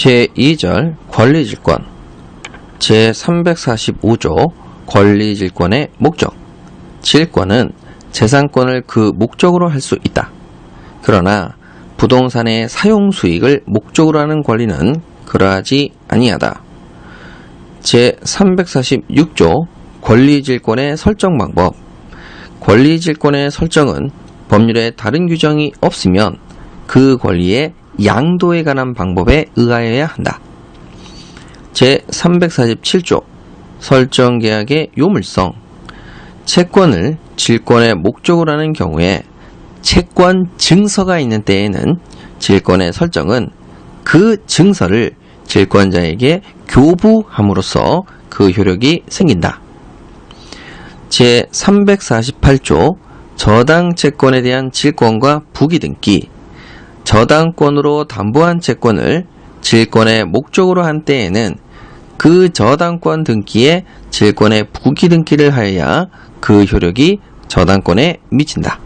제2절 권리질권 제345조 권리질권의 목적 질권은 재산권을 그 목적으로 할 수 있다. 그러나 부동산의 사용 수익을 목적으로 하는 권리는 그러하지 아니하다. 제346조 권리질권의 설정 방법 권리질권의 설정은 법률에 다른 규정이 없으면 그 권리의 양도에 관한 방법에 의하여야 한다. 제347조 설정계약의 요물성 채권을 질권의 목적으로 하는 경우에 채권 증서가 있는 때에는 질권의 설정은 그 증서를 질권자에게 교부함으로써 그 효력이 생긴다. 제348조 저당 채권에 대한 질권과 부기등기 저당권으로 담보한 채권을 질권의 목적으로 한 때에는 그 저당권 등기에 질권의 부기 등기를 하여야 그 효력이 저당권에 미친다.